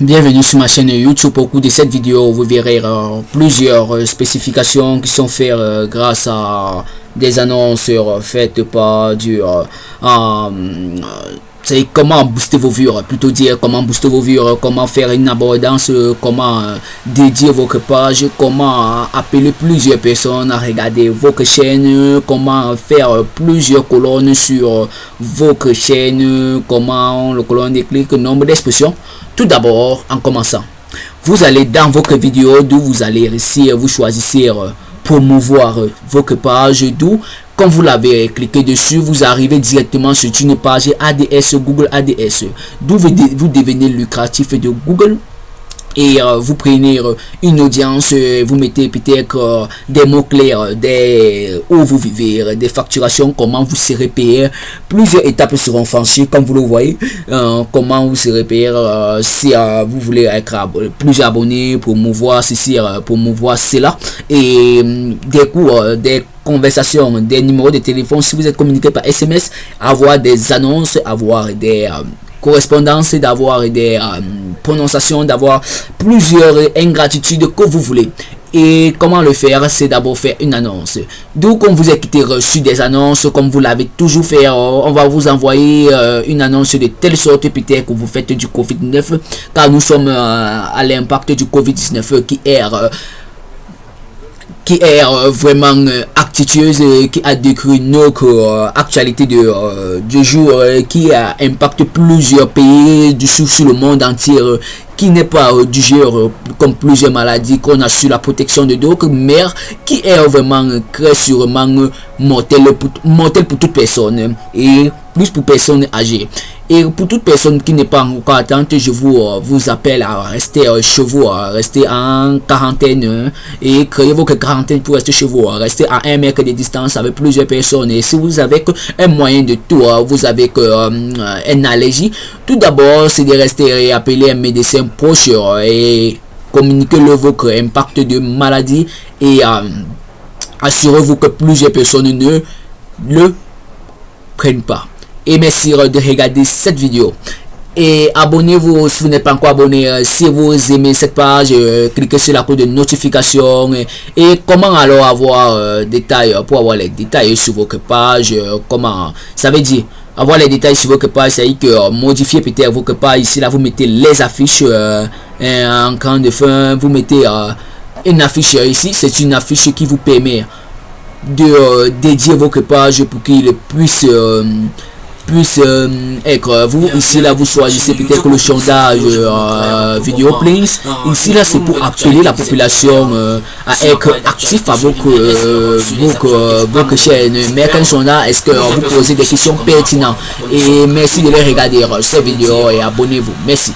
bienvenue sur ma chaîne YouTube. Au cours de cette vidéo, vous verrez euh, plusieurs euh, spécifications qui sont faites euh, grâce à des annonces faites par du c'est comment booster vos vues, plutôt dire comment booster vos vues, comment faire une abondance, comment dédier votre page, comment appeler plusieurs personnes à regarder votre chaîne, comment faire plusieurs colonnes sur votre chaîne, comment le colonne de clics, nombre d'expressions. Tout d'abord, en commençant, vous allez dans votre vidéo d'où vous allez réussir, vous choisissez promouvoir votre page d'où quand vous l'avez cliqué dessus, vous arrivez directement sur une page ADS, Google ADS, d'où vous, vous devenez lucratif de Google et euh, vous prenez euh, une audience, euh, vous mettez peut-être des mots-clés des où vous vivez, des facturations, comment vous serez payé. Plusieurs étapes seront franchies, comme vous le voyez. comment vous serez payé si vous voulez être plus abonné pour mouvoir ceci, pour mouvoir cela. Et des cours, des conversations, des numéros de téléphone, si vous êtes communiqué par SMS, avoir des annonces, avoir des correspondance, d'avoir des euh, prononciations, d'avoir plusieurs ingratitudes que vous voulez. Et comment le faire? C'est d'abord faire une annonce. Donc, quand vous êtes reçu des annonces, comme vous l'avez toujours fait, euh, on va vous envoyer euh, une annonce de telle sorte peut-être que vous faites du Covid-19, car nous sommes à l'impact du Covid-19 qui est qui est vraiment euh, qui a décrit notre euh, actualité de, euh, du jour qui a impacté plusieurs pays du sur, sur le monde entier qui n'est pas du genre comme plusieurs maladies qu'on a sur la protection de d'autres, mais qui est vraiment très sûrement mortel pour, mortel pour toute personne et plus pour personnes âgées. Et pour toute personne qui n'est pas encore attente, je vous, euh, vous appelle à rester euh, chez vous, à rester en quarantaine euh, et créer votre quarantaine pour rester chez vous, rester à un mètre de distance avec plusieurs personnes. Et si vous avez un moyen de tout, vous avez une allergie, tout d'abord c'est de rester et appeler un médecin proche et communiquer le votre impact de maladie et assurez-vous que plusieurs personnes ne le prennent pas et merci de regarder cette vidéo. Et abonnez-vous si vous n'êtes pas encore abonné euh, si vous aimez cette page euh, cliquez sur la cloche de notification. Et, comment alors avoir euh, détails pour avoir les détails sur votre page comment ça veut dire avoir les détails sur votre page c'est à dire que modifier peut-être votre page. Ici là vous mettez les affiches en camp de fin vous mettez une affiche ici c'est une affiche qui vous permet de dédier votre page pour qu'il puisse puisse euh, être vous ici là vous choisissez peut-être le sondage euh, vidéo please ici là c'est pour appeler la population euh, à être actif à votre, votre, chaîne mais quand sont là est-ce que vous posez des questions pertinentes? Et merci de les regarder cette vidéo et abonnez-vous. Merci